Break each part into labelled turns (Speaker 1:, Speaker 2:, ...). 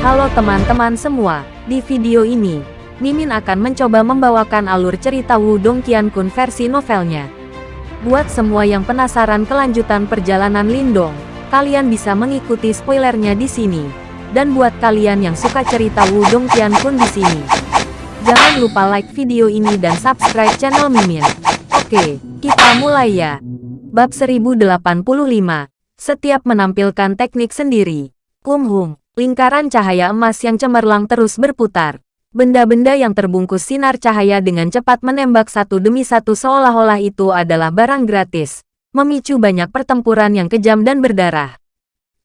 Speaker 1: Halo teman-teman semua, di video ini, Mimin akan mencoba membawakan alur cerita Wudong Qiankun versi novelnya. Buat semua yang penasaran kelanjutan perjalanan Lindong, kalian bisa mengikuti spoilernya di sini. Dan buat kalian yang suka cerita Wudong Qiankun di sini, jangan lupa like video ini dan subscribe channel Mimin. Oke, kita mulai ya. Bab 1085. Setiap menampilkan teknik sendiri. Kumhum, lingkaran cahaya emas yang cemerlang terus berputar. Benda-benda yang terbungkus sinar cahaya dengan cepat menembak satu demi satu seolah-olah itu adalah barang gratis. Memicu banyak pertempuran yang kejam dan berdarah.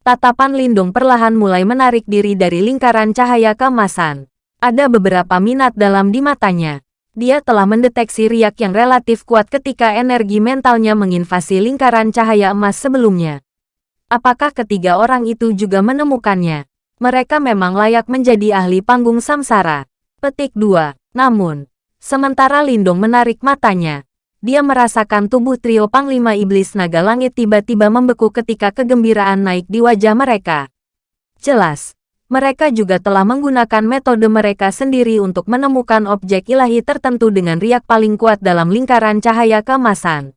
Speaker 1: Tatapan Lindung perlahan mulai menarik diri dari lingkaran cahaya keemasan. Ada beberapa minat dalam di matanya dia telah mendeteksi riak yang relatif kuat ketika energi mentalnya menginvasi lingkaran cahaya emas sebelumnya. Apakah ketiga orang itu juga menemukannya? Mereka memang layak menjadi ahli panggung samsara. Petik 2. Namun, sementara Lindong menarik matanya, dia merasakan tubuh trio Panglima Iblis Naga Langit tiba-tiba membeku ketika kegembiraan naik di wajah mereka. Jelas, mereka juga telah menggunakan metode mereka sendiri untuk menemukan objek ilahi tertentu dengan riak paling kuat dalam lingkaran cahaya kemasan.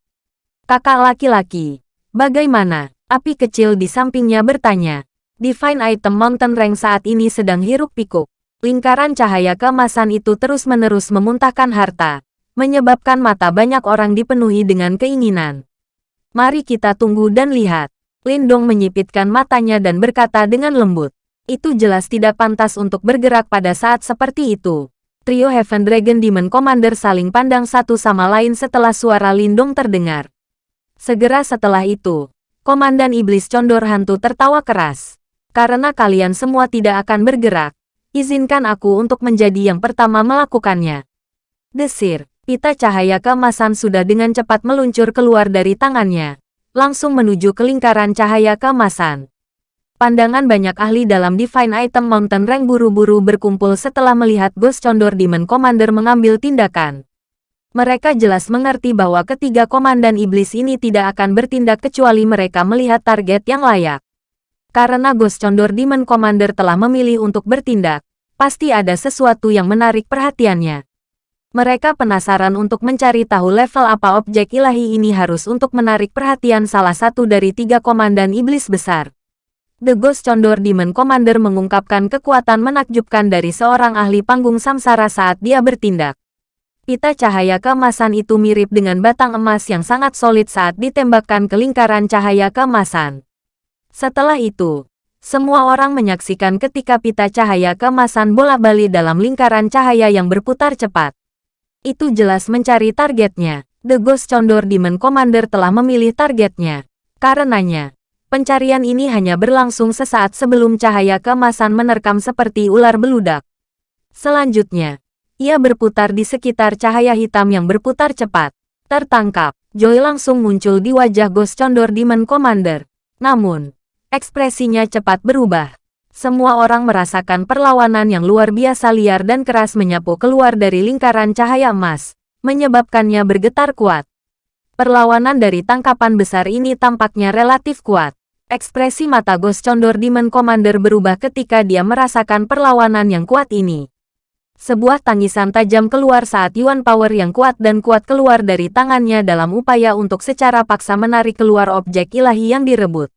Speaker 1: Kakak laki-laki, bagaimana? Api kecil di sampingnya bertanya. Divine Item Mountain Rank saat ini sedang hiruk pikuk. Lingkaran cahaya kemasan itu terus-menerus memuntahkan harta, menyebabkan mata banyak orang dipenuhi dengan keinginan. Mari kita tunggu dan lihat. Lindong menyipitkan matanya dan berkata dengan lembut. Itu jelas tidak pantas untuk bergerak pada saat seperti itu. Trio Heaven Dragon Demon Commander saling pandang satu sama lain setelah suara Lindung terdengar. Segera setelah itu, Komandan Iblis Condor Hantu tertawa keras. Karena kalian semua tidak akan bergerak, izinkan aku untuk menjadi yang pertama melakukannya. Desir, pita cahaya keemasan sudah dengan cepat meluncur keluar dari tangannya, langsung menuju ke lingkaran cahaya keemasan. Pandangan banyak ahli dalam Divine Item Mountain Rank buru-buru berkumpul setelah melihat Ghost Condor Demon Commander mengambil tindakan. Mereka jelas mengerti bahwa ketiga komandan iblis ini tidak akan bertindak kecuali mereka melihat target yang layak. Karena Ghost Condor Demon Commander telah memilih untuk bertindak, pasti ada sesuatu yang menarik perhatiannya. Mereka penasaran untuk mencari tahu level apa objek ilahi ini harus untuk menarik perhatian salah satu dari tiga komandan iblis besar. The Ghost Condor Demon Commander mengungkapkan kekuatan menakjubkan dari seorang ahli panggung samsara saat dia bertindak. Pita cahaya keemasan itu mirip dengan batang emas yang sangat solid saat ditembakkan ke lingkaran cahaya keemasan. Setelah itu, semua orang menyaksikan ketika pita cahaya keemasan bola-balik dalam lingkaran cahaya yang berputar cepat. Itu jelas mencari targetnya. The Ghost Condor Demon Commander telah memilih targetnya. Karenanya, Pencarian ini hanya berlangsung sesaat sebelum cahaya kemasan menerkam seperti ular beludak. Selanjutnya, ia berputar di sekitar cahaya hitam yang berputar cepat. Tertangkap, Joy langsung muncul di wajah Ghost Condor Demon Commander. Namun, ekspresinya cepat berubah. Semua orang merasakan perlawanan yang luar biasa liar dan keras menyapu keluar dari lingkaran cahaya emas, menyebabkannya bergetar kuat. Perlawanan dari tangkapan besar ini tampaknya relatif kuat. Ekspresi mata Ghost Condor Demon Commander berubah ketika dia merasakan perlawanan yang kuat ini. Sebuah tangisan tajam keluar saat Yuan Power yang kuat dan kuat keluar dari tangannya dalam upaya untuk secara paksa menarik keluar objek ilahi yang direbut.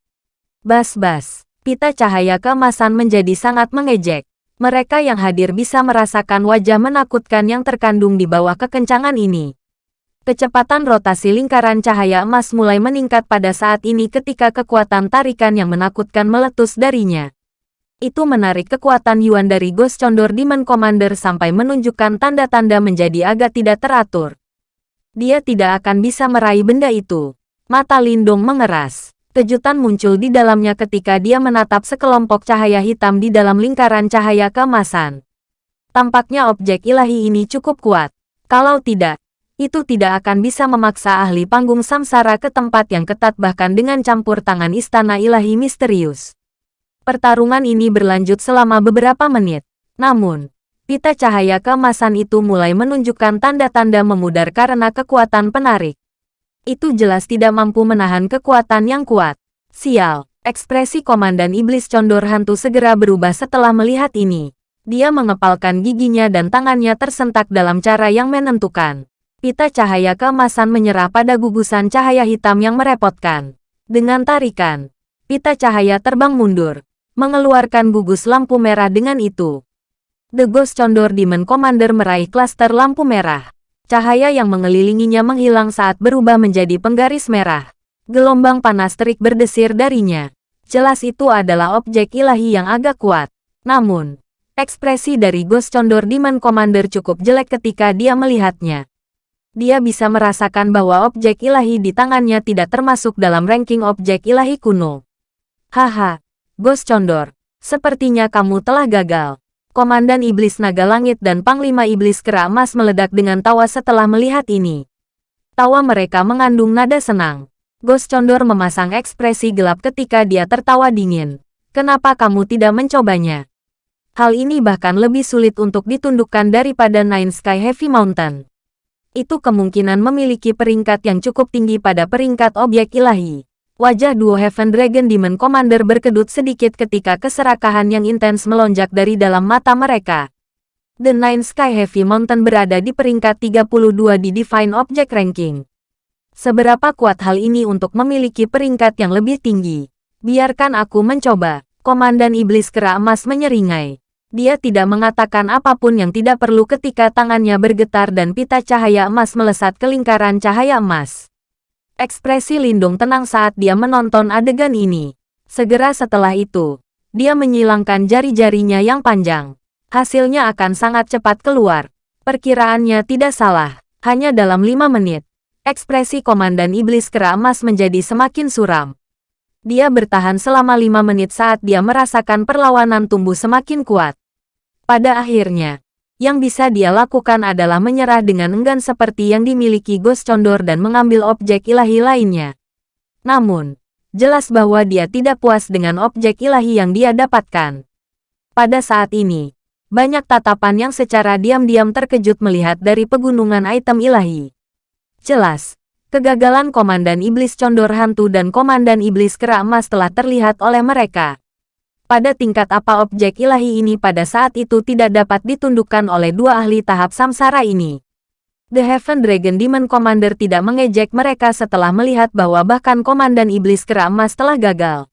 Speaker 1: Bas-bas, pita cahaya kemasan menjadi sangat mengejek. Mereka yang hadir bisa merasakan wajah menakutkan yang terkandung di bawah kekencangan ini. Kecepatan rotasi lingkaran cahaya emas mulai meningkat pada saat ini ketika kekuatan tarikan yang menakutkan meletus darinya. Itu menarik kekuatan Yuan dari Ghost Condor Demon Commander sampai menunjukkan tanda-tanda menjadi agak tidak teratur. Dia tidak akan bisa meraih benda itu. Mata Lindung mengeras. Kejutan muncul di dalamnya ketika dia menatap sekelompok cahaya hitam di dalam lingkaran cahaya kemasan. Tampaknya objek ilahi ini cukup kuat. Kalau tidak, itu tidak akan bisa memaksa ahli panggung samsara ke tempat yang ketat bahkan dengan campur tangan istana ilahi misterius. Pertarungan ini berlanjut selama beberapa menit. Namun, pita cahaya kemasan itu mulai menunjukkan tanda-tanda memudar karena kekuatan penarik. Itu jelas tidak mampu menahan kekuatan yang kuat. Sial, Ekspresi Komandan Iblis Condor Hantu segera berubah setelah melihat ini. Dia mengepalkan giginya dan tangannya tersentak dalam cara yang menentukan. Pita cahaya keemasan menyerah pada gugusan cahaya hitam yang merepotkan. Dengan tarikan, pita cahaya terbang mundur, mengeluarkan gugus lampu merah dengan itu. The Ghost Condor Demon Commander meraih klaster lampu merah. Cahaya yang mengelilinginya menghilang saat berubah menjadi penggaris merah. Gelombang panas terik berdesir darinya. Jelas itu adalah objek ilahi yang agak kuat. Namun, Ekspresi dari Ghost Condor Demon Commander cukup jelek ketika dia melihatnya. Dia bisa merasakan bahwa objek ilahi di tangannya tidak termasuk dalam ranking objek ilahi kuno. Haha, Ghost Condor, sepertinya kamu telah gagal. Komandan Iblis Naga Langit dan Panglima Iblis Kera Emas meledak dengan tawa setelah melihat ini. Tawa mereka mengandung nada senang. Ghost Condor memasang ekspresi gelap ketika dia tertawa dingin. Kenapa kamu tidak mencobanya? Hal ini bahkan lebih sulit untuk ditundukkan daripada Nine Sky Heavy Mountain. Itu kemungkinan memiliki peringkat yang cukup tinggi pada peringkat objek ilahi. Wajah duo Heaven Dragon Demon Commander berkedut sedikit ketika keserakahan yang intens melonjak dari dalam mata mereka. The Nine Sky Heavy Mountain berada di peringkat 32 di Divine Object Ranking. Seberapa kuat hal ini untuk memiliki peringkat yang lebih tinggi? Biarkan aku mencoba. Komandan Iblis Kera Emas menyeringai. Dia tidak mengatakan apa pun yang tidak perlu ketika tangannya bergetar dan pita cahaya emas melesat ke lingkaran cahaya emas. Ekspresi Lindung tenang saat dia menonton adegan ini. Segera setelah itu, dia menyilangkan jari-jarinya yang panjang. Hasilnya akan sangat cepat keluar. Perkiraannya tidak salah. Hanya dalam lima menit, ekspresi Komandan Iblis Kera Emas menjadi semakin suram. Dia bertahan selama lima menit saat dia merasakan perlawanan tumbuh semakin kuat. Pada akhirnya, yang bisa dia lakukan adalah menyerah dengan enggan seperti yang dimiliki Ghost Condor dan mengambil objek ilahi lainnya. Namun, jelas bahwa dia tidak puas dengan objek ilahi yang dia dapatkan. Pada saat ini, banyak tatapan yang secara diam-diam terkejut melihat dari pegunungan item ilahi. Jelas, kegagalan Komandan Iblis Condor Hantu dan Komandan Iblis Kera Emas telah terlihat oleh mereka pada tingkat apa objek ilahi ini pada saat itu tidak dapat ditundukkan oleh dua ahli tahap samsara ini. The Heaven Dragon Demon Commander tidak mengejek mereka setelah melihat bahwa bahkan Komandan Iblis Kera Emas telah gagal.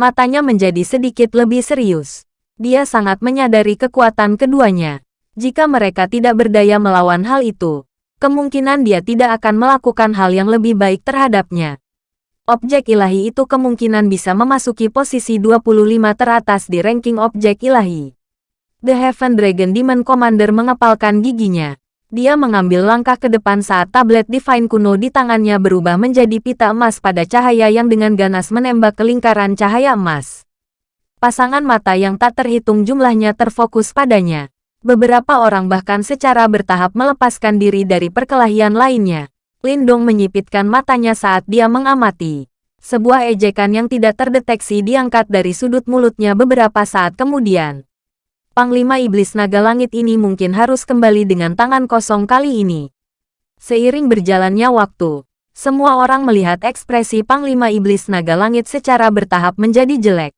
Speaker 1: Matanya menjadi sedikit lebih serius. Dia sangat menyadari kekuatan keduanya. Jika mereka tidak berdaya melawan hal itu, kemungkinan dia tidak akan melakukan hal yang lebih baik terhadapnya objek ilahi itu kemungkinan bisa memasuki posisi 25 teratas di ranking objek ilahi. The Heaven Dragon Demon Commander mengepalkan giginya. Dia mengambil langkah ke depan saat tablet Divine kuno di tangannya berubah menjadi pita emas pada cahaya yang dengan ganas menembak ke lingkaran cahaya emas. Pasangan mata yang tak terhitung jumlahnya terfokus padanya. Beberapa orang bahkan secara bertahap melepaskan diri dari perkelahian lainnya. Lindong menyipitkan matanya saat dia mengamati. Sebuah ejekan yang tidak terdeteksi diangkat dari sudut mulutnya beberapa saat kemudian. Panglima Iblis Naga Langit ini mungkin harus kembali dengan tangan kosong kali ini. Seiring berjalannya waktu, semua orang melihat ekspresi Panglima Iblis Naga Langit secara bertahap menjadi jelek.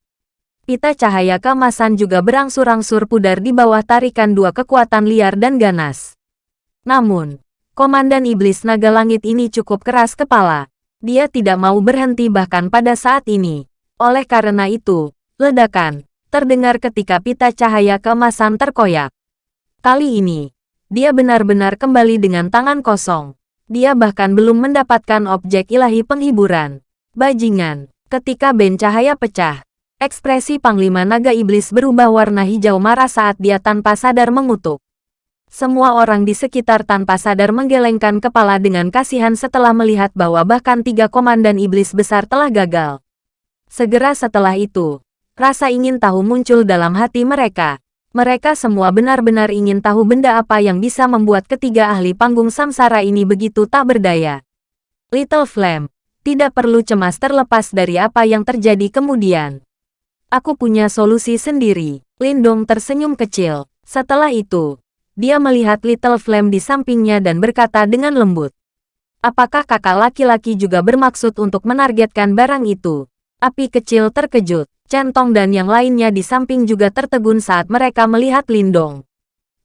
Speaker 1: Pita cahaya kemasan juga berangsur-angsur pudar di bawah tarikan dua kekuatan liar dan ganas. Namun, Komandan Iblis Naga Langit ini cukup keras kepala. Dia tidak mau berhenti bahkan pada saat ini. Oleh karena itu, ledakan terdengar ketika pita cahaya keemasan terkoyak. Kali ini, dia benar-benar kembali dengan tangan kosong. Dia bahkan belum mendapatkan objek ilahi penghiburan. Bajingan, ketika ben cahaya pecah, ekspresi Panglima Naga Iblis berubah warna hijau marah saat dia tanpa sadar mengutuk. Semua orang di sekitar tanpa sadar menggelengkan kepala dengan kasihan setelah melihat bahwa bahkan tiga komandan iblis besar telah gagal. Segera setelah itu, rasa ingin tahu muncul dalam hati mereka. Mereka semua benar-benar ingin tahu benda apa yang bisa membuat ketiga ahli panggung samsara ini begitu tak berdaya. Little Flame, tidak perlu cemas terlepas dari apa yang terjadi kemudian. Aku punya solusi sendiri. Lindong tersenyum kecil. Setelah itu, dia melihat Little Flame di sampingnya dan berkata dengan lembut. Apakah kakak laki-laki juga bermaksud untuk menargetkan barang itu? Api kecil terkejut. Centong dan yang lainnya di samping juga tertegun saat mereka melihat Lindong.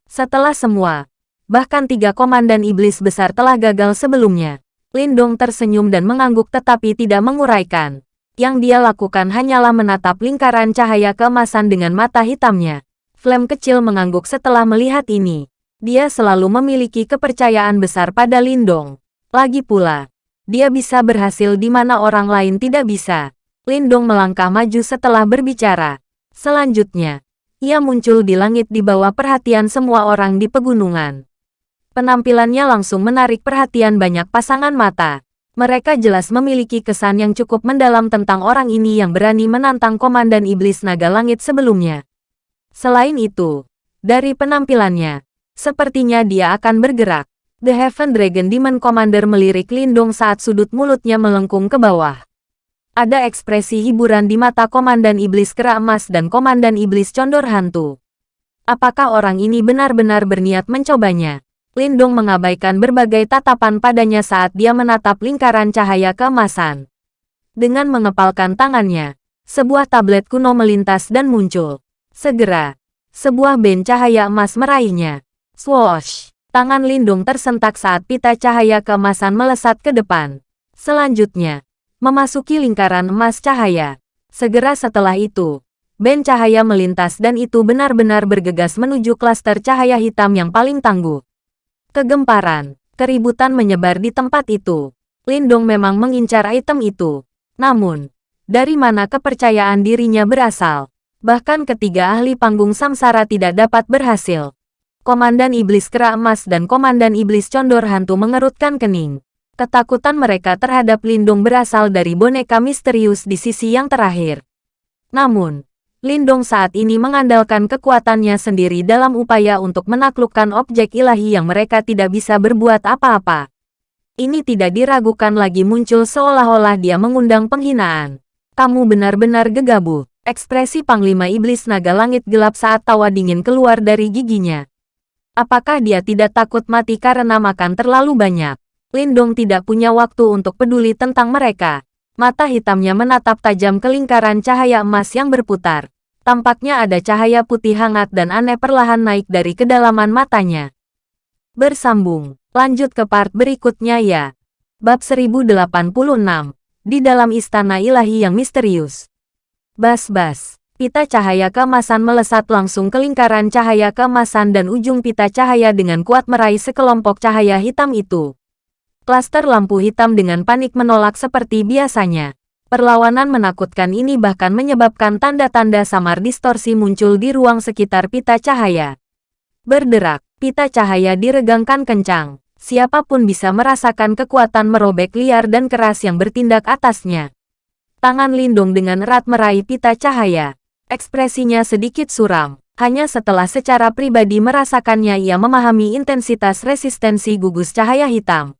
Speaker 1: Setelah semua, bahkan tiga komandan iblis besar telah gagal sebelumnya. Lindong tersenyum dan mengangguk tetapi tidak menguraikan. Yang dia lakukan hanyalah menatap lingkaran cahaya keemasan dengan mata hitamnya. Flame kecil mengangguk setelah melihat ini. Dia selalu memiliki kepercayaan besar pada Lindong. Lagi pula, dia bisa berhasil di mana orang lain tidak bisa. Lindong melangkah maju setelah berbicara. Selanjutnya, ia muncul di langit di bawah perhatian semua orang di pegunungan. Penampilannya langsung menarik perhatian banyak pasangan mata. Mereka jelas memiliki kesan yang cukup mendalam tentang orang ini yang berani menantang Komandan Iblis Naga Langit sebelumnya. Selain itu, dari penampilannya, sepertinya dia akan bergerak. The Heaven Dragon Demon Commander melirik Lindong saat sudut mulutnya melengkung ke bawah. Ada ekspresi hiburan di mata Komandan Iblis Kera Emas dan Komandan Iblis Condor Hantu. Apakah orang ini benar-benar berniat mencobanya? Lindong mengabaikan berbagai tatapan padanya saat dia menatap lingkaran cahaya keemasan. Dengan mengepalkan tangannya, sebuah tablet kuno melintas dan muncul. Segera, sebuah band cahaya emas meraihnya. Swoosh! Tangan Lindung tersentak saat pita cahaya keemasan melesat ke depan. Selanjutnya, memasuki lingkaran emas cahaya. Segera setelah itu, band cahaya melintas dan itu benar-benar bergegas menuju klaster cahaya hitam yang paling tangguh. Kegemparan, keributan menyebar di tempat itu. Lindong memang mengincar item itu. Namun, dari mana kepercayaan dirinya berasal? Bahkan ketiga ahli panggung samsara tidak dapat berhasil. Komandan Iblis Kera Emas dan Komandan Iblis Condor Hantu mengerutkan kening. Ketakutan mereka terhadap Lindung berasal dari boneka misterius di sisi yang terakhir. Namun, Lindong saat ini mengandalkan kekuatannya sendiri dalam upaya untuk menaklukkan objek ilahi yang mereka tidak bisa berbuat apa-apa. Ini tidak diragukan lagi muncul seolah-olah dia mengundang penghinaan. Kamu benar-benar gegabah. Ekspresi Panglima Iblis Naga Langit gelap saat tawa dingin keluar dari giginya. Apakah dia tidak takut mati karena makan terlalu banyak? Lindong tidak punya waktu untuk peduli tentang mereka. Mata hitamnya menatap tajam ke lingkaran cahaya emas yang berputar. Tampaknya ada cahaya putih hangat dan aneh perlahan naik dari kedalaman matanya. Bersambung, lanjut ke part berikutnya ya. Bab 1086, di dalam istana ilahi yang misterius. Bas-bas, pita cahaya keemasan melesat langsung ke lingkaran cahaya keemasan dan ujung pita cahaya dengan kuat meraih sekelompok cahaya hitam itu. Klaster lampu hitam dengan panik menolak seperti biasanya. Perlawanan menakutkan ini bahkan menyebabkan tanda-tanda samar distorsi muncul di ruang sekitar pita cahaya. Berderak, pita cahaya diregangkan kencang. Siapa pun bisa merasakan kekuatan merobek liar dan keras yang bertindak atasnya. Tangan Lindung dengan erat meraih pita cahaya. Ekspresinya sedikit suram. Hanya setelah secara pribadi merasakannya ia memahami intensitas resistensi gugus cahaya hitam.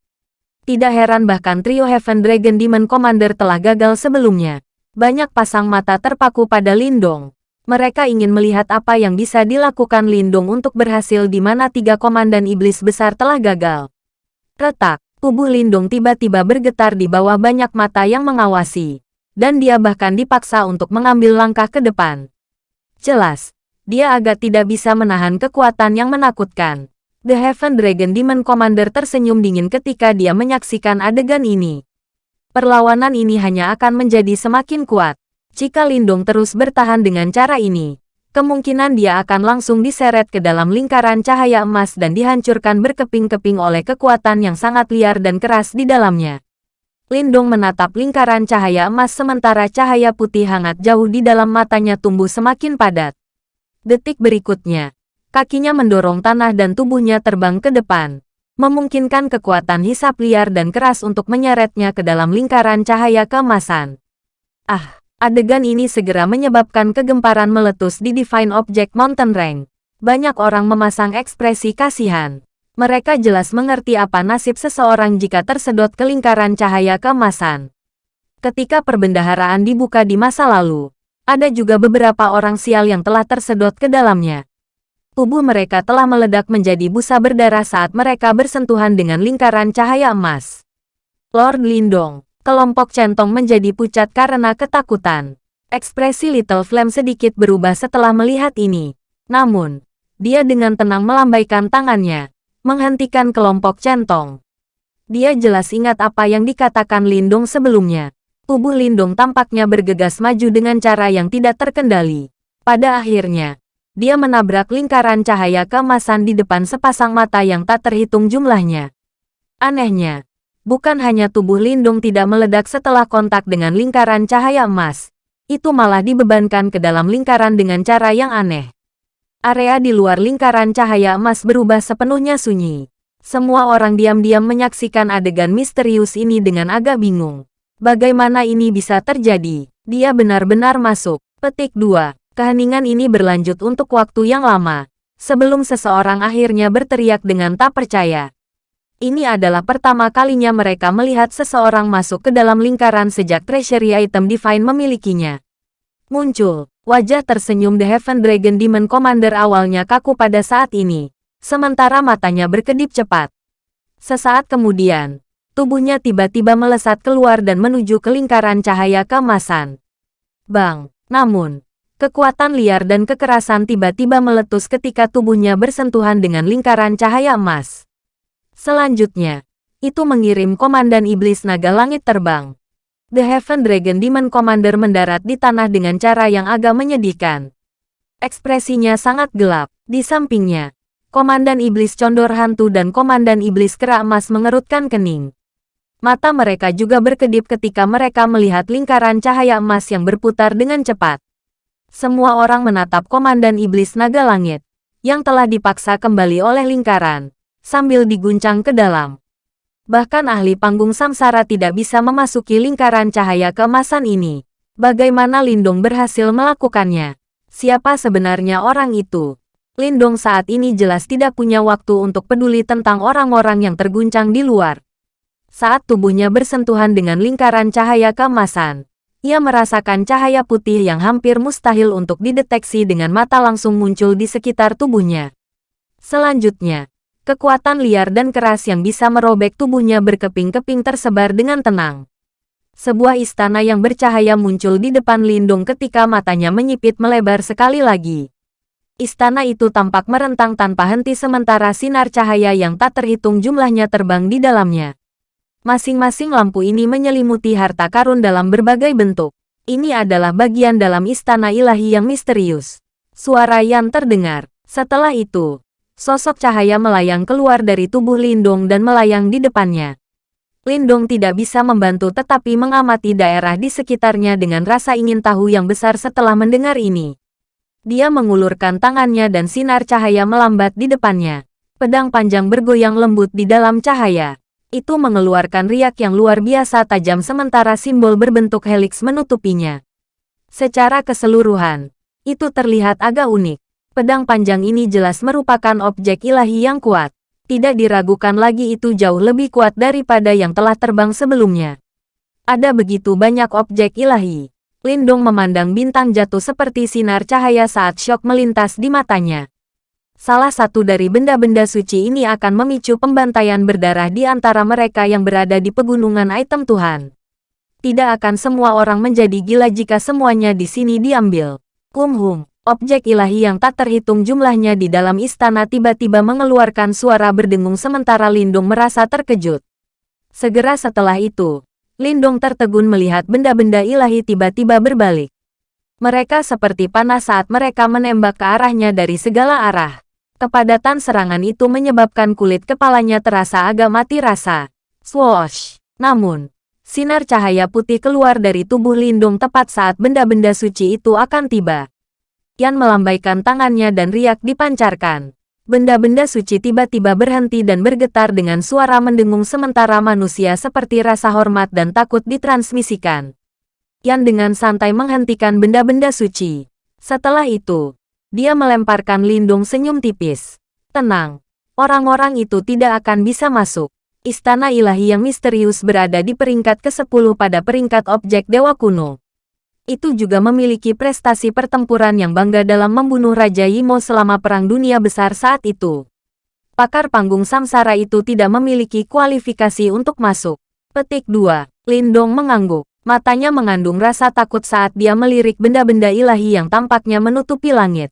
Speaker 1: Tidak heran bahkan trio Heaven Dragon Demon Commander telah gagal sebelumnya. Banyak pasang mata terpaku pada Lindong. Mereka ingin melihat apa yang bisa dilakukan Lindong untuk berhasil di mana tiga komandan iblis besar telah gagal. Retak, tubuh Lindong tiba-tiba bergetar di bawah banyak mata yang mengawasi. Dan dia bahkan dipaksa untuk mengambil langkah ke depan. Jelas, dia agak tidak bisa menahan kekuatan yang menakutkan. The Heaven Dragon Demon Commander tersenyum dingin ketika dia menyaksikan adegan ini. Perlawanan ini hanya akan menjadi semakin kuat. Jika Lindung terus bertahan dengan cara ini, kemungkinan dia akan langsung diseret ke dalam lingkaran cahaya emas dan dihancurkan berkeping-keping oleh kekuatan yang sangat liar dan keras di dalamnya. Lindung menatap lingkaran cahaya emas sementara cahaya putih hangat jauh di dalam matanya tumbuh semakin padat. Detik berikutnya, Kakinya mendorong tanah dan tubuhnya terbang ke depan, memungkinkan kekuatan hisap liar dan keras untuk menyeretnya ke dalam lingkaran cahaya keemasan. Ah, adegan ini segera menyebabkan kegemparan meletus di Divine Object Mountain Range. Banyak orang memasang ekspresi kasihan. Mereka jelas mengerti apa nasib seseorang jika tersedot ke lingkaran cahaya keemasan. Ketika perbendaharaan dibuka di masa lalu, ada juga beberapa orang sial yang telah tersedot ke dalamnya tubuh mereka telah meledak menjadi busa berdarah saat mereka bersentuhan dengan lingkaran cahaya emas. Lord Lindong, Kelompok centong menjadi pucat karena ketakutan. Ekspresi Little Flame sedikit berubah setelah melihat ini. Namun, dia dengan tenang melambaikan tangannya, menghentikan kelompok centong. Dia jelas ingat apa yang dikatakan Lindung sebelumnya. Tubuh Lindung tampaknya bergegas maju dengan cara yang tidak terkendali. Pada akhirnya, dia menabrak lingkaran cahaya keemasan di depan sepasang mata yang tak terhitung jumlahnya. Anehnya, bukan hanya tubuh Lindung tidak meledak setelah kontak dengan lingkaran cahaya emas, itu malah dibebankan ke dalam lingkaran dengan cara yang aneh. Area di luar lingkaran cahaya emas berubah sepenuhnya sunyi. Semua orang diam-diam menyaksikan adegan misterius ini dengan agak bingung. Bagaimana ini bisa terjadi? Dia benar-benar masuk. Petik 2. Keheningan ini berlanjut untuk waktu yang lama. Sebelum seseorang akhirnya berteriak dengan tak percaya. Ini adalah pertama kalinya mereka melihat seseorang masuk ke dalam lingkaran sejak treasury item Divine memilikinya. Muncul, wajah tersenyum The Heaven Dragon Demon Commander awalnya kaku pada saat ini, sementara matanya berkedip cepat. Sesaat kemudian, tubuhnya tiba-tiba melesat keluar dan menuju ke lingkaran cahaya keemasan. Bang, namun, kekuatan liar dan kekerasan tiba-tiba meletus ketika tubuhnya bersentuhan dengan lingkaran cahaya emas. Selanjutnya, itu mengirim Komandan Iblis Naga Langit terbang. The Heaven Dragon Demon Commander mendarat di tanah dengan cara yang agak menyedihkan. Ekspresinya sangat gelap. Di sampingnya, Komandan Iblis Condor Hantu dan Komandan Iblis Kera Emas mengerutkan kening. Mata mereka juga berkedip ketika mereka melihat lingkaran cahaya emas yang berputar dengan cepat. Semua orang menatap Komandan Iblis Naga Langit, yang telah dipaksa kembali oleh lingkaran sambil diguncang ke dalam. Bahkan ahli panggung samsara tidak bisa memasuki lingkaran cahaya keemasan ini. Bagaimana Lindong berhasil melakukannya? Siapa sebenarnya orang itu? Lindong saat ini jelas tidak punya waktu untuk peduli tentang orang-orang yang terguncang di luar. Saat tubuhnya bersentuhan dengan lingkaran cahaya keemasan, ia merasakan cahaya putih yang hampir mustahil untuk dideteksi dengan mata langsung muncul di sekitar tubuhnya. Selanjutnya, Kekuatan liar dan keras yang bisa merobek tubuhnya berkeping-keping tersebar dengan tenang. Sebuah istana yang bercahaya muncul di depan Lindung ketika matanya menyipit melebar sekali lagi. Istana itu tampak merentang tanpa henti sementara sinar cahaya yang tak terhitung jumlahnya terbang di dalamnya. Masing-masing lampu ini menyelimuti harta karun dalam berbagai bentuk. Ini adalah bagian dalam istana ilahi yang misterius. Suara yang terdengar. Setelah itu, Sosok cahaya melayang keluar dari tubuh Lindong dan melayang di depannya. Lindong tidak bisa membantu tetapi mengamati daerah di sekitarnya dengan rasa ingin tahu yang besar setelah mendengar ini. Dia mengulurkan tangannya dan sinar cahaya melambat di depannya. Pedang panjang bergoyang lembut di dalam cahaya. Itu mengeluarkan riak yang luar biasa tajam sementara simbol berbentuk helix menutupinya. Secara keseluruhan, itu terlihat agak unik. Pedang panjang ini jelas merupakan objek ilahi yang kuat. Tidak diragukan lagi itu jauh lebih kuat daripada yang telah terbang sebelumnya. Ada begitu banyak objek ilahi. Lindung memandang bintang jatuh seperti sinar cahaya saat syok melintas di matanya. Salah satu dari benda-benda suci ini akan memicu pembantaian berdarah di antara mereka yang berada di pegunungan item Tuhan. Tidak akan semua orang menjadi gila jika semuanya di sini diambil. Kumhum. Objek ilahi yang tak terhitung jumlahnya di dalam istana tiba-tiba mengeluarkan suara berdengung sementara Lindung merasa terkejut. Segera setelah itu, Lindung tertegun melihat benda-benda ilahi tiba-tiba berbalik. Mereka seperti panas saat mereka menembak ke arahnya dari segala arah. Kepadatan serangan itu menyebabkan kulit kepalanya terasa agak mati rasa. Swoosh! Namun, sinar cahaya putih keluar dari tubuh Lindung tepat saat benda-benda suci itu akan tiba. Yan melambaikan tangannya dan riak dipancarkan. Benda-benda suci tiba-tiba berhenti dan bergetar dengan suara mendengung sementara manusia seperti rasa hormat dan takut ditransmisikan. Yan dengan santai menghentikan benda-benda suci. Setelah itu, dia melemparkan lindung senyum tipis. Tenang, orang-orang itu tidak akan bisa masuk. Istana ilahi yang misterius berada di peringkat ke-10 pada peringkat objek dewa kuno itu juga memiliki prestasi pertempuran yang bangga dalam membunuh Raja Yimo selama Perang Dunia Besar saat itu. Pakar panggung samsara itu tidak memiliki kualifikasi untuk masuk. Petik 2. Lindong mengangguk. Matanya mengandung rasa takut saat dia melirik benda-benda ilahi yang tampaknya menutupi langit.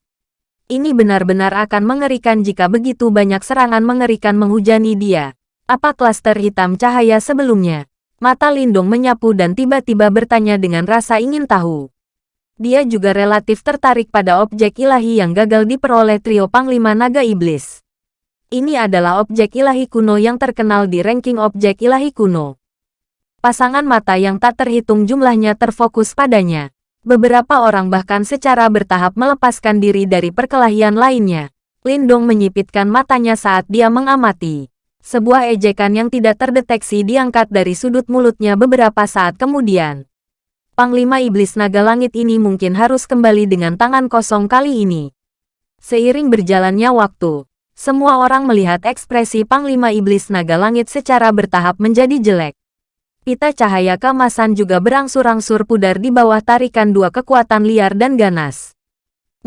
Speaker 1: Ini benar-benar akan mengerikan jika begitu banyak serangan mengerikan menghujani dia. Apa klaster hitam cahaya sebelumnya? Mata Lindong menyapu dan tiba-tiba bertanya dengan rasa ingin tahu. Dia juga relatif tertarik pada objek ilahi yang gagal diperoleh trio Panglima Naga Iblis. Ini adalah objek ilahi kuno yang terkenal di ranking objek ilahi kuno. Pasangan mata yang tak terhitung jumlahnya terfokus padanya. Beberapa orang bahkan secara bertahap melepaskan diri dari perkelahian lainnya. Lindong menyipitkan matanya saat dia mengamati. Sebuah ejekan yang tidak terdeteksi diangkat dari sudut mulutnya beberapa saat kemudian. Panglima Iblis Naga Langit ini mungkin harus kembali dengan tangan kosong kali ini. Seiring berjalannya waktu, semua orang melihat ekspresi Panglima Iblis Naga Langit secara bertahap menjadi jelek. Pita cahaya kemasan juga berangsur-angsur pudar di bawah tarikan dua kekuatan liar dan ganas.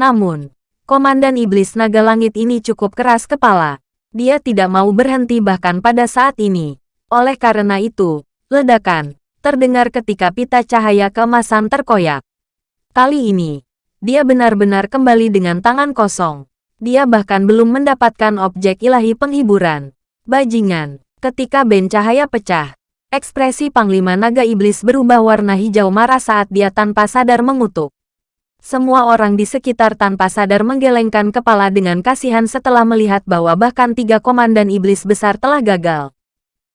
Speaker 1: Namun, Komandan Iblis Naga Langit ini cukup keras kepala. Dia tidak mau berhenti bahkan pada saat ini. Oleh karena itu, ledakan terdengar ketika pita cahaya kemasan terkoyak. Kali ini, dia benar-benar kembali dengan tangan kosong. Dia bahkan belum mendapatkan objek ilahi penghiburan. Bajingan, ketika ben cahaya pecah, Ekspresi Panglima Naga Iblis berubah warna hijau marah saat dia tanpa sadar mengutuk. Semua orang di sekitar tanpa sadar menggelengkan kepala dengan kasihan setelah melihat bahwa bahkan tiga komandan iblis besar telah gagal.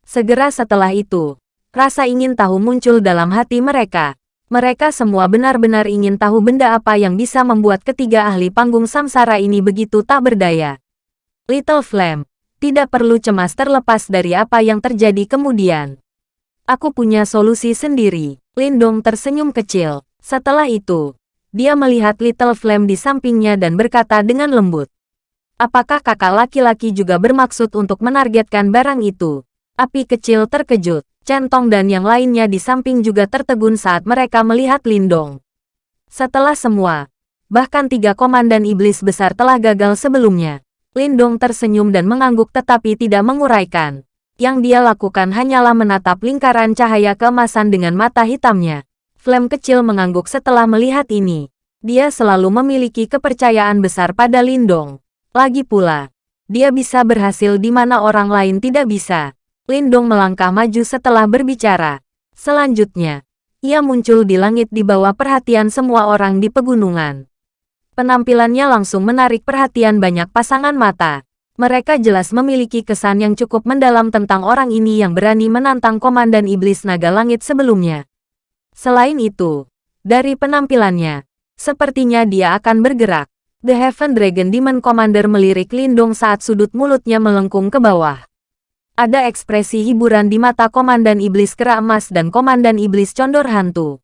Speaker 1: Segera setelah itu, rasa ingin tahu muncul dalam hati mereka. Mereka semua benar-benar ingin tahu benda apa yang bisa membuat ketiga ahli panggung samsara ini begitu tak berdaya. Little Flame, tidak perlu cemas terlepas dari apa yang terjadi kemudian. Aku punya solusi sendiri. Lindong tersenyum kecil. Setelah itu, dia melihat Little Flame di sampingnya dan berkata dengan lembut. Apakah kakak laki-laki juga bermaksud untuk menargetkan barang itu? Api kecil terkejut. Centong dan yang lainnya di samping juga tertegun saat mereka melihat Lindong. Setelah semua, bahkan tiga komandan iblis besar telah gagal sebelumnya. Lindong tersenyum dan mengangguk tetapi tidak menguraikan. Yang dia lakukan hanyalah menatap lingkaran cahaya keemasan dengan mata hitamnya. Flame kecil mengangguk setelah melihat ini. Dia selalu memiliki kepercayaan besar pada Lindong. Lagi pula, dia bisa berhasil di mana orang lain tidak bisa. Lindong melangkah maju setelah berbicara. Selanjutnya, ia muncul di langit di bawah perhatian semua orang di pegunungan. Penampilannya langsung menarik perhatian banyak pasangan mata. Mereka jelas memiliki kesan yang cukup mendalam tentang orang ini yang berani menantang Komandan Iblis Naga Langit sebelumnya. Selain itu, dari penampilannya, sepertinya dia akan bergerak. The Heaven Dragon Demon Commander melirik Lindung saat sudut mulutnya melengkung ke bawah. Ada ekspresi hiburan di mata Komandan Iblis Kera Emas dan Komandan Iblis Condor Hantu.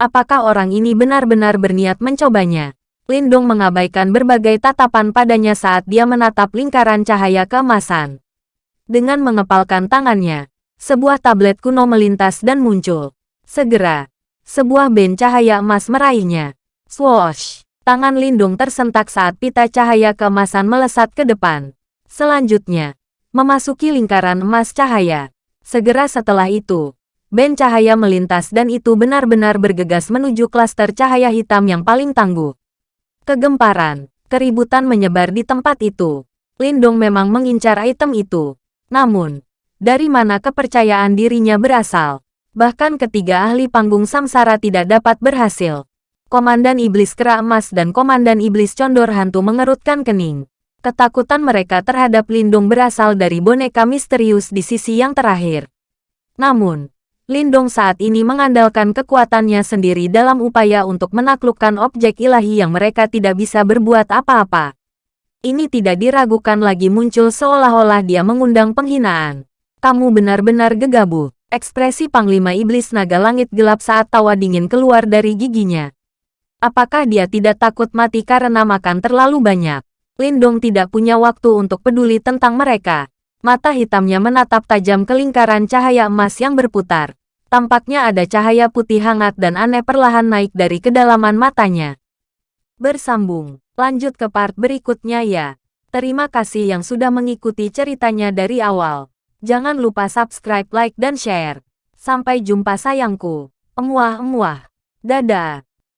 Speaker 1: Apakah orang ini benar-benar berniat mencobanya? Lindung mengabaikan berbagai tatapan padanya saat dia menatap lingkaran cahaya keemasan. Dengan mengepalkan tangannya, sebuah tablet kuno melintas dan muncul. Segera, sebuah band cahaya emas meraihnya. Swoosh! Tangan Lindung tersentak saat pita cahaya keemasan melesat ke depan. Selanjutnya, memasuki lingkaran emas cahaya. Segera setelah itu, band cahaya melintas dan itu benar-benar bergegas menuju klaster cahaya hitam yang paling tangguh. Kegemparan, keributan menyebar di tempat itu. Lindong memang mengincar item itu. Namun, dari mana kepercayaan dirinya berasal? Bahkan ketiga ahli panggung samsara tidak dapat berhasil. Komandan Iblis Kera Emas dan Komandan Iblis Condor Hantu mengerutkan kening. Ketakutan mereka terhadap Lindung berasal dari boneka misterius di sisi yang terakhir. Namun, Lindong saat ini mengandalkan kekuatannya sendiri dalam upaya untuk menaklukkan objek ilahi yang mereka tidak bisa berbuat apa-apa. Ini tidak diragukan lagi muncul seolah-olah dia mengundang penghinaan. Kamu benar-benar gegabah. Ekspresi Panglima Iblis Naga Langit gelap saat tawa dingin keluar dari giginya. Apakah dia tidak takut mati karena makan terlalu banyak? Lindong tidak punya waktu untuk peduli tentang mereka. Mata hitamnya menatap tajam ke lingkaran cahaya emas yang berputar. Tampaknya ada cahaya putih hangat dan aneh perlahan naik dari kedalaman matanya. Bersambung, lanjut ke part berikutnya ya. Terima kasih yang sudah mengikuti ceritanya dari awal. Jangan lupa subscribe, like, dan share. Sampai jumpa sayangku. Emuah-emuah. Dadah.